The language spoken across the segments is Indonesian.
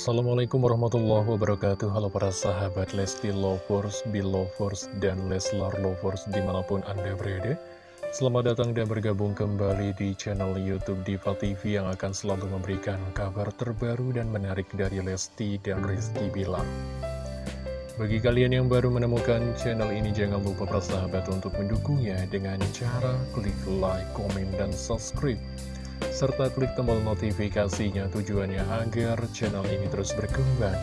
Assalamualaikum warahmatullahi wabarakatuh. Halo para sahabat Lesti Lovers, Belovers, dan Leslar Lovers di mana pun Anda berada. Selamat datang dan bergabung kembali di channel Youtube Diva TV yang akan selalu memberikan kabar terbaru dan menarik dari Lesti dan Rizky Bilar. Bagi kalian yang baru menemukan channel ini jangan lupa para sahabat untuk mendukungnya dengan cara klik like, komen, dan subscribe serta klik tombol notifikasinya tujuannya agar channel ini terus berkembang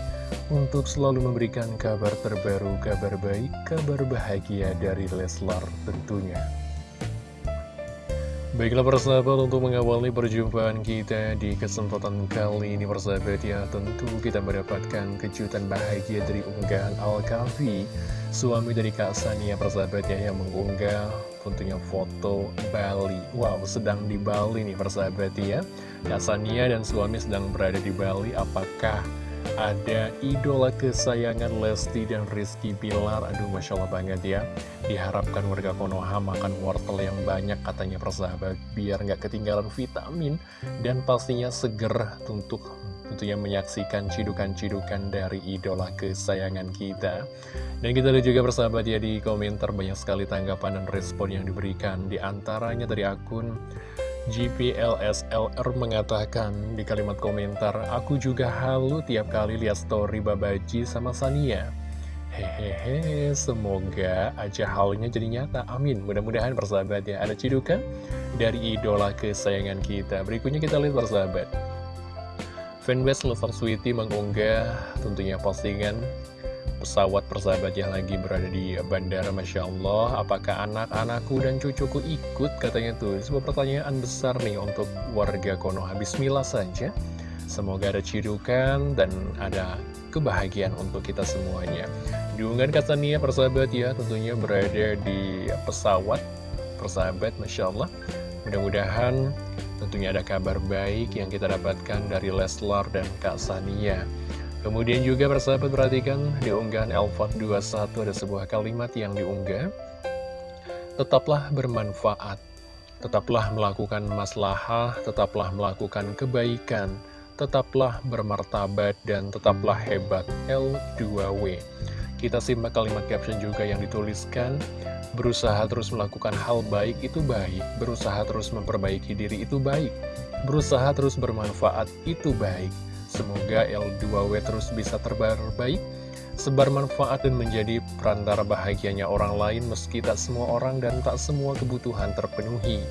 untuk selalu memberikan kabar terbaru, kabar baik, kabar bahagia dari Leslar tentunya. Baiklah persahabat untuk mengawali perjumpaan kita di kesempatan kali ini persahabat ya Tentu kita mendapatkan kejutan bahagia dari unggahan Al-Kafi Suami dari Kak Sania persahabat ya yang mengunggah tentunya foto Bali. Wow sedang di Bali nih persahabat ya. Kak Sania dan suami sedang berada di Bali. Apakah ada idola kesayangan Lesti dan Rizky Bilar. Aduh Masya Allah banget ya. Diharapkan warga Konoha makan wortel yang banyak katanya persahabat Biar nggak ketinggalan vitamin. Dan pastinya seger untuk tentunya menyaksikan cidukan-cidukan dari idola kesayangan kita. Dan kita lihat juga persahabat ya di komentar banyak sekali tanggapan dan respon yang diberikan. Di antaranya dari akun GPLSLR mengatakan di kalimat komentar, Aku juga halu tiap kali lihat story Babaji sama Sania. Hehehe, semoga aja halnya jadi nyata. Amin. Mudah-mudahan persahabat ya, ada cidukan dari idola kesayangan kita. Berikutnya kita lihat persahabat. Fanbase Lover Sweetie mengunggah tentunya postingan pesawat persahabat yang lagi berada di bandara Masya Allah. Apakah anak-anakku dan cucuku ikut? Katanya tuh. Sebuah pertanyaan besar nih untuk warga Konoha. Bismillah saja. Semoga ada cidukan dan ada kebahagiaan untuk kita semuanya. Diunggahan Katania persahabat ya tentunya berada di pesawat persahabat Masya Allah. Mudah-mudahan tentunya ada kabar baik yang kita dapatkan dari Leslar dan Kak Sania Kemudian juga persahabat perhatikan di unggahan Elfot 21 ada sebuah kalimat yang diunggah. Tetaplah bermanfaat Tetaplah melakukan maslahah, tetaplah melakukan kebaikan Tetaplah bermartabat dan tetaplah hebat. L2W Kita simak kalimat caption juga yang dituliskan Berusaha terus melakukan hal baik itu baik Berusaha terus memperbaiki diri itu baik Berusaha terus bermanfaat itu baik Semoga L2W terus bisa terbaik, sebar manfaat dan menjadi perantara bahagianya orang lain meski tak semua orang dan tak semua kebutuhan terpenuhi.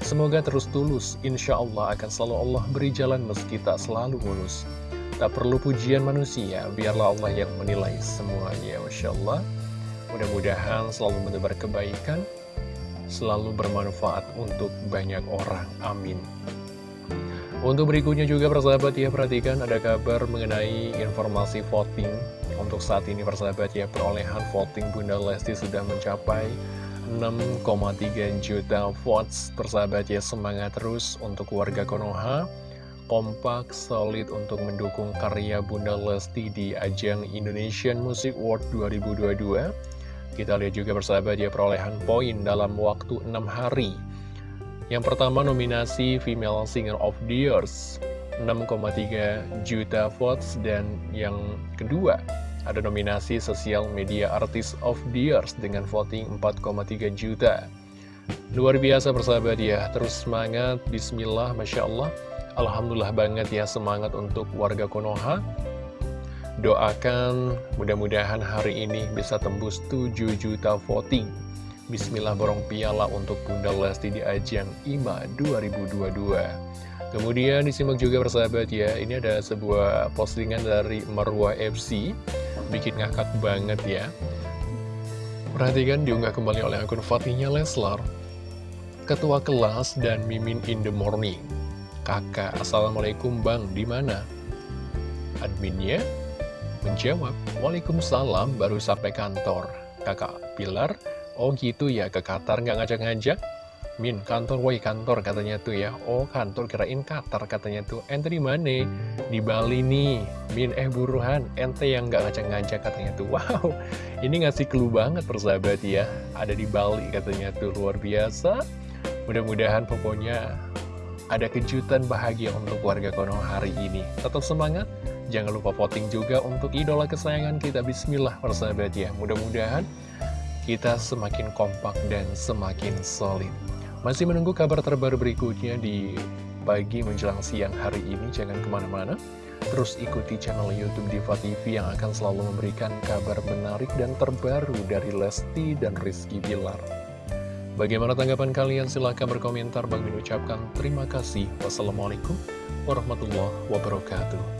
Semoga terus tulus, insya Allah akan selalu Allah beri jalan meski tak selalu mulus. Tak perlu pujian manusia, biarlah Allah yang menilai semuanya. Masya Allah, mudah-mudahan selalu menebar kebaikan, selalu bermanfaat untuk banyak orang. Amin. Untuk berikutnya juga persahabat ya perhatikan ada kabar mengenai informasi voting. Untuk saat ini persahabat ya perolehan voting Bunda Lesti sudah mencapai 6,3 juta votes. Persahabat ya semangat terus untuk warga Konoha. Kompak solid untuk mendukung karya Bunda Lesti di ajang Indonesian Music Award 2022 Kita lihat juga persahabat ya perolehan poin dalam waktu 6 hari yang pertama nominasi Female Singer of the Years 6,3 juta votes dan yang kedua ada nominasi Social Media Artist of the Years dengan voting 4,3 juta. Luar biasa persahabat ya, terus semangat, bismillah, Masya Allah. Alhamdulillah banget ya semangat untuk warga Konoha. Doakan mudah-mudahan hari ini bisa tembus 7 juta voting. Bismillah borong piala untuk Bunda Lesti di ajang IMA 2022 Kemudian disimak juga persahabat ya Ini ada sebuah postingan dari Marwa FC Bikin ngakak banget ya. Perhatikan diunggah kembali oleh akun Fatihnya Leslar. Ketua kelas dan Mimin in the morning. Kakak, Assalamualaikum Bang, di mana? Adminnya menjawab, Waalaikumsalam, baru sampai kantor. Kakak Pilar Oh gitu ya, ke Qatar nggak ngajak-ngajak? Min, kantor, woi kantor katanya tuh ya. Oh kantor, kirain Qatar katanya tuh. Ente di mana? Di Bali nih. Min, eh buruhan, ente yang nggak ngajak-ngajak katanya tuh. Wow, ini ngasih clue banget persahabat ya. Ada di Bali katanya tuh, luar biasa. Mudah-mudahan pokoknya ada kejutan bahagia untuk warga Konoha hari ini. Tetap semangat, Jangan lupa voting juga untuk idola kesayangan kita. Bismillah persahabat ya. Mudah-mudahan kita semakin kompak dan semakin solid Masih menunggu kabar terbaru berikutnya di pagi menjelang siang hari ini Jangan ke mana-mana Terus ikuti channel Youtube Diva TV yang akan selalu memberikan kabar menarik dan terbaru dari Lesti dan Rizky Bilar Bagaimana tanggapan kalian? Silahkan berkomentar. Bang ucapkan terima kasih. Wassalamualaikum warahmatullahi wabarakatuh.